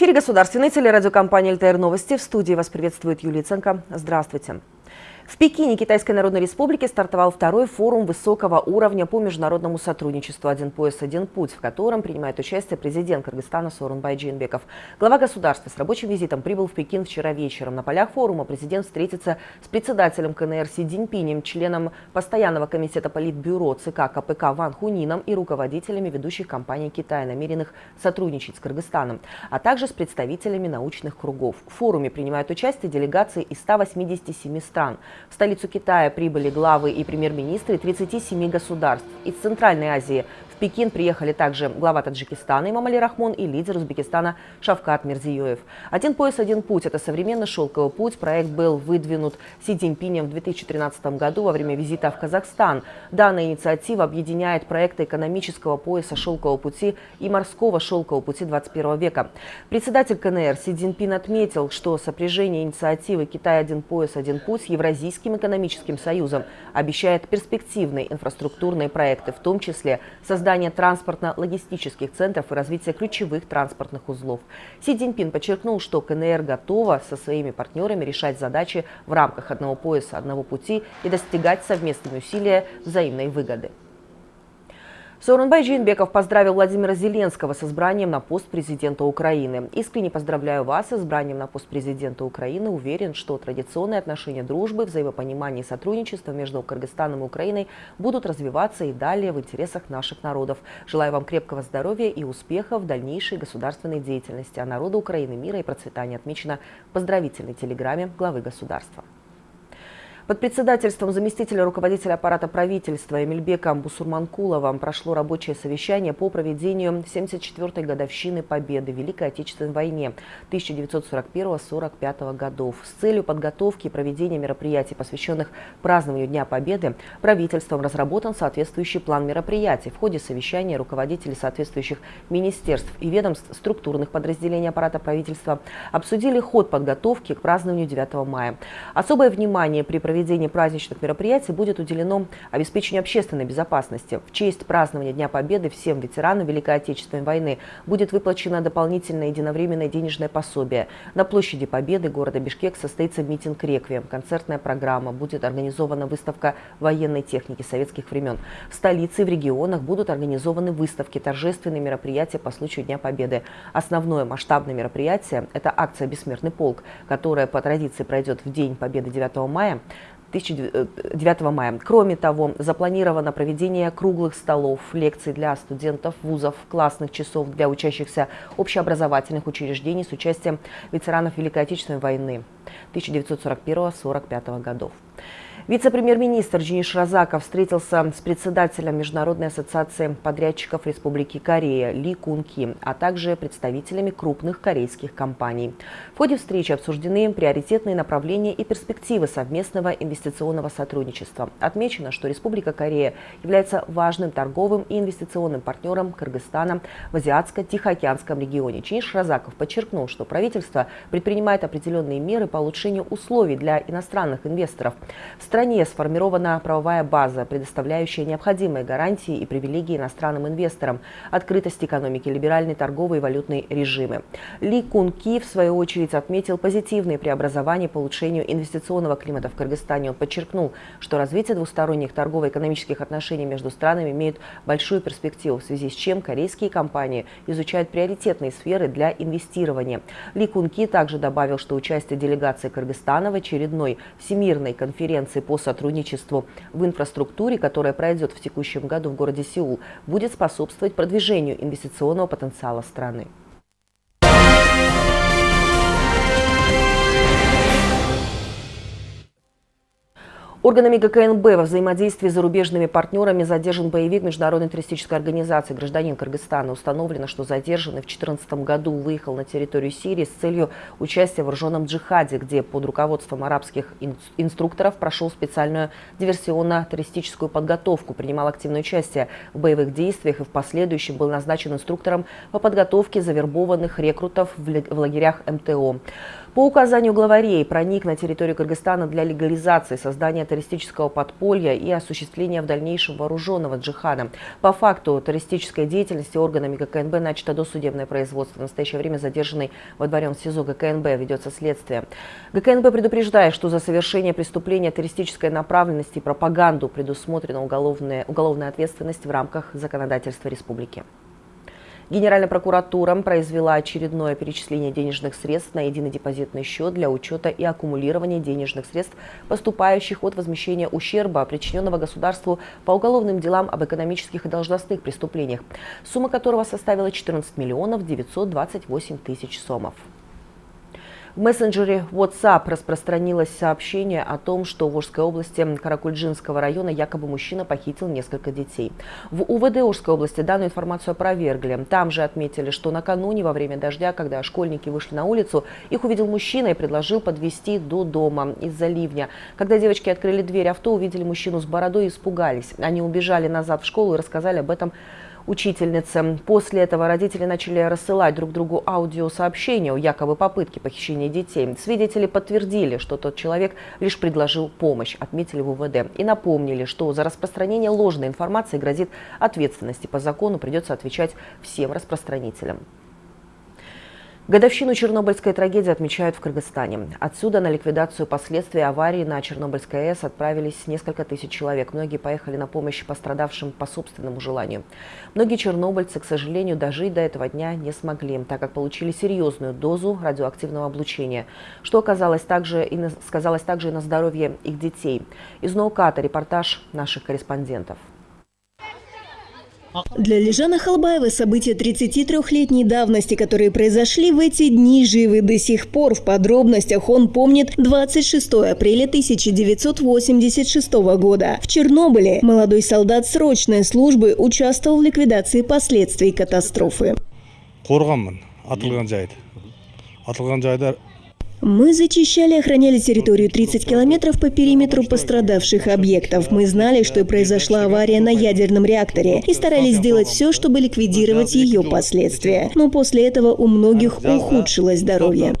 Эфире государственной телерадиокомпании «ЛТР Новости». В студии вас приветствует Юлия Ценко. Здравствуйте. В Пекине Китайской Народной Республики стартовал второй форум высокого уровня по международному сотрудничеству «Один пояс, один путь», в котором принимает участие президент Кыргызстана Сооронбай Джинбеков. Глава государства с рабочим визитом прибыл в Пекин вчера вечером. На полях форума президент встретится с председателем КНР Си Цзиньпинем, членом постоянного комитета Политбюро ЦК КПК Ван Хунином и руководителями ведущих компаний Китая, намеренных сотрудничать с Кыргызстаном, а также с представителями научных кругов. В форуме принимают участие делегации из 187 стран. В столицу Китая прибыли главы и премьер-министры 37 государств. Из Центральной Азии Пекин приехали также глава Таджикистана Имамали Рахмон и лидер Узбекистана Шавкат Мирзиёев. «Один пояс, один путь» – это современный шелковый путь. Проект был выдвинут Си Цзиньпинем в 2013 году во время визита в Казахстан. Данная инициатива объединяет проекты экономического пояса шелкового пути и морского шелкового пути 21 века. Председатель КНР Си Цзиньпин отметил, что сопряжение инициативы «Китай один пояс, один путь» с Евразийским экономическим союзом обещает перспективные инфраструктурные проекты, в том числе создание создание транспортно-логистических центров и развитие ключевых транспортных узлов. Си Цзиньпин подчеркнул, что КНР готова со своими партнерами решать задачи в рамках одного пояса, одного пути и достигать совместными усилия взаимной выгоды. Сооронбай Джинбеков поздравил Владимира Зеленского с избранием на пост президента Украины. Искренне поздравляю вас с избранием на пост президента Украины. Уверен, что традиционные отношения дружбы, взаимопонимания и сотрудничества между Кыргызстаном и Украиной будут развиваться и далее в интересах наших народов. Желаю вам крепкого здоровья и успехов в дальнейшей государственной деятельности. А народу Украины мира и процветания отмечено в поздравительной телеграмме главы государства. Под председательством заместителя руководителя аппарата правительства Эмильбека Бусурманкулова прошло рабочее совещание по проведению 74-й годовщины Победы в Великой Отечественной войне 1941-45 годов. С целью подготовки и проведения мероприятий, посвященных празднованию Дня Победы, правительством разработан соответствующий план мероприятий. В ходе совещания руководители соответствующих министерств и ведомств структурных подразделений аппарата правительства обсудили ход подготовки к празднованию 9 мая. Особое внимание при проведении проведение праздничных мероприятий будет уделено обеспечению общественной безопасности. В честь празднования Дня Победы всем ветеранам Великой Отечественной войны будет выплачено дополнительное единовременное денежное пособие. На площади Победы города Бишкек состоится митинг «Реквием», концертная программа, будет организована выставка военной техники советских времен. В столице и в регионах будут организованы выставки, торжественные мероприятия по случаю Дня Победы. Основное масштабное мероприятие – это акция «Бессмертный полк», которая по традиции пройдет в День Победы 9 мая. 9 э, мая. Кроме того, запланировано проведение круглых столов, лекций для студентов вузов, классных часов для учащихся общеобразовательных учреждений с участием ветеранов Великой Отечественной войны 1941-1945 годов. Вице-премьер-министр Денис Разаков встретился с председателем Международной ассоциации подрядчиков Республики Корея Ли Кун Ки, а также представителями крупных корейских компаний. В ходе встречи обсуждены приоритетные направления и перспективы совместного инвестиционного сотрудничества. Отмечено, что Республика Корея является важным торговым и инвестиционным партнером Кыргызстана в Азиатско-Тихоокеанском регионе. Чиниш Разаков подчеркнул, что правительство предпринимает определенные меры по улучшению условий для иностранных инвесторов. В стране сформирована правовая база, предоставляющая необходимые гарантии и привилегии иностранным инвесторам, открытость экономики, либеральный торговый и валютный режимы. Ли Кун Ки, в свою очередь, отметил позитивные преобразования по улучшению инвестиционного климата в Кыргызстане. Он подчеркнул, что развитие двусторонних торгово-экономических отношений между странами имеет большую перспективу, в связи с чем корейские компании изучают приоритетные сферы для инвестирования. Ли Кун Ки также добавил, что участие делегации Кыргызстана в очередной Всемирной конференции по сотрудничеству в инфраструктуре, которая пройдет в текущем году в городе Сеул, будет способствовать продвижению инвестиционного потенциала страны. Органами ГКНБ во взаимодействии с зарубежными партнерами задержан боевик Международной туристической организации «Гражданин Кыргызстана». Установлено, что задержанный в 2014 году выехал на территорию Сирии с целью участия в вооруженном джихаде, где под руководством арабских инструкторов прошел специальную диверсионно-туристическую подготовку, принимал активное участие в боевых действиях и в последующем был назначен инструктором по подготовке завербованных рекрутов в лагерях МТО. По указанию главарей проник на территорию Кыргызстана для легализации создания террористического подполья и осуществления в дальнейшем вооруженного джихада. По факту террористической деятельности органами ГКНБ начато досудебное производство. В настоящее время задержанный во дворе СИЗО ГКНБ ведется следствие. ГКНБ предупреждает, что за совершение преступления террористической направленности и пропаганду предусмотрена уголовная, уголовная ответственность в рамках законодательства республики. Генеральная прокуратура произвела очередное перечисление денежных средств на единый депозитный счет для учета и аккумулирования денежных средств, поступающих от возмещения ущерба, причиненного государству по уголовным делам об экономических и должностных преступлениях, сумма которого составила 14 миллионов 928 тысяч сомов. В мессенджере WhatsApp распространилось сообщение о том, что в Ожской области Каракульджинского района якобы мужчина похитил несколько детей. В УВД Ожской области данную информацию опровергли. Там же отметили, что накануне во время дождя, когда школьники вышли на улицу, их увидел мужчина и предложил подвести до дома из-за ливня. Когда девочки открыли дверь авто, увидели мужчину с бородой и испугались. Они убежали назад в школу и рассказали об этом учительнице. После этого родители начали рассылать друг другу аудиосообщения о якобы попытке похищения детей. Свидетели подтвердили, что тот человек лишь предложил помощь, отметили в УВД. И напомнили, что за распространение ложной информации грозит ответственности по закону, придется отвечать всем распространителям. Годовщину Чернобыльской трагедии отмечают в Кыргызстане. Отсюда на ликвидацию последствий аварии на Чернобыльской АЭС отправились несколько тысяч человек. Многие поехали на помощь пострадавшим по собственному желанию. Многие чернобыльцы, к сожалению, дожить до этого дня не смогли, так как получили серьезную дозу радиоактивного облучения, что оказалось также и на, сказалось также и на здоровье их детей. Из Науката репортаж наших корреспондентов. Для Лежана Халбаева события 33-летней давности, которые произошли в эти дни, живы до сих пор. В подробностях он помнит 26 апреля 1986 года. В Чернобыле молодой солдат срочной службы участвовал в ликвидации последствий катастрофы. Мы зачищали и охраняли территорию 30 километров по периметру пострадавших объектов. Мы знали, что произошла авария на ядерном реакторе и старались сделать все, чтобы ликвидировать ее последствия. Но после этого у многих ухудшилось здоровье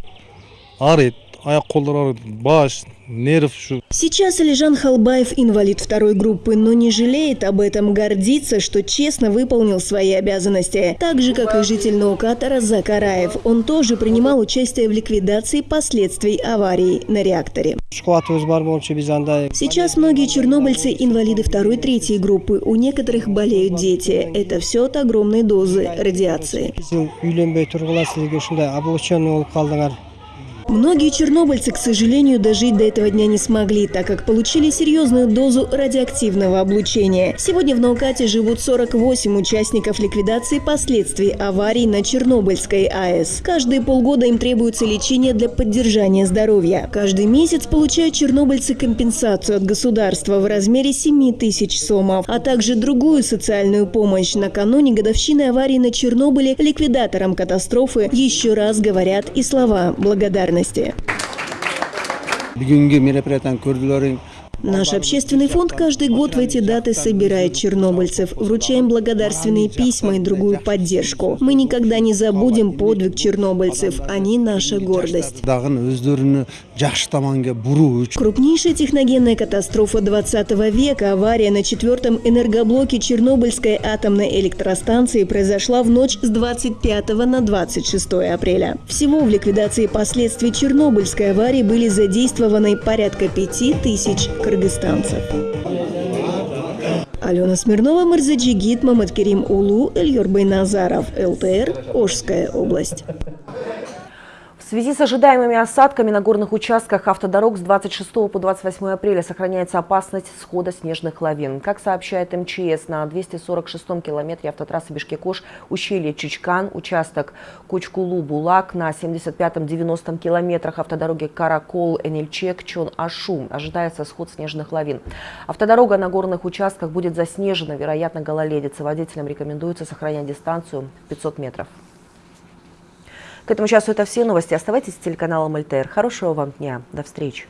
аяқ қолдары баш нерв Сейчас Алижан Халбаев инвалид второй группы, но не жалеет об этом, гордится, что честно выполнил свои обязанности. Так же, как и житель Наукатора Закараев. Он тоже принимал участие в ликвидации последствий аварии на реакторе. Сейчас многие чернобыльцы инвалиды второй, третьей группы. У некоторых болеют дети. Это все от огромной дозы радиации. Многие чернобыльцы, к сожалению, дожить до этого дня не смогли, так как получили серьезную дозу радиоактивного облучения. Сегодня в Наукате живут 48 участников ликвидации последствий аварий на Чернобыльской АЭС. Каждые полгода им требуется лечение для поддержания здоровья. Каждый месяц получают чернобыльцы компенсацию от государства в размере 7 тысяч сомов, а также другую социальную помощь. Накануне годовщины аварии на Чернобыле ликвидаторам катастрофы еще раз говорят и слова благодарности благодарности. Наш общественный фонд каждый год в эти даты собирает чернобыльцев, вручаем благодарственные письма и другую поддержку. Мы никогда не забудем подвиг чернобыльцев, они наша гордость. Крупнейшая техногенная катастрофа 20 века, авария на четвертом энергоблоке Чернобыльской атомной электростанции произошла в ночь с 25 на 26 апреля. Всего в ликвидации последствий Чернобыльской аварии были задействованы порядка 5 тысяч кыргызстанцев. Алена Смирнова, Марзаджигит, Мамадкерим Улу, Эльюр Байназаров, ЛТР, Ожская область. В связи с ожидаемыми осадками на горных участках автодорог с 26 по 28 апреля сохраняется опасность схода снежных лавин. Как сообщает МЧС, на 246-м километре автотрассы Бишкекош, ущелье Чичкан, участок Кучкулу-Булак на 75-90 километрах автодороги Каракол-Энельчек, Чон-Ашу ожидается сход снежных лавин. Автодорога на горных участках будет заснежена, вероятно, гололедица. Водителям рекомендуется сохранять дистанцию 500 метров. К этому часу это все новости. Оставайтесь с телеканалом ЛТР. Хорошего вам дня. До встречи.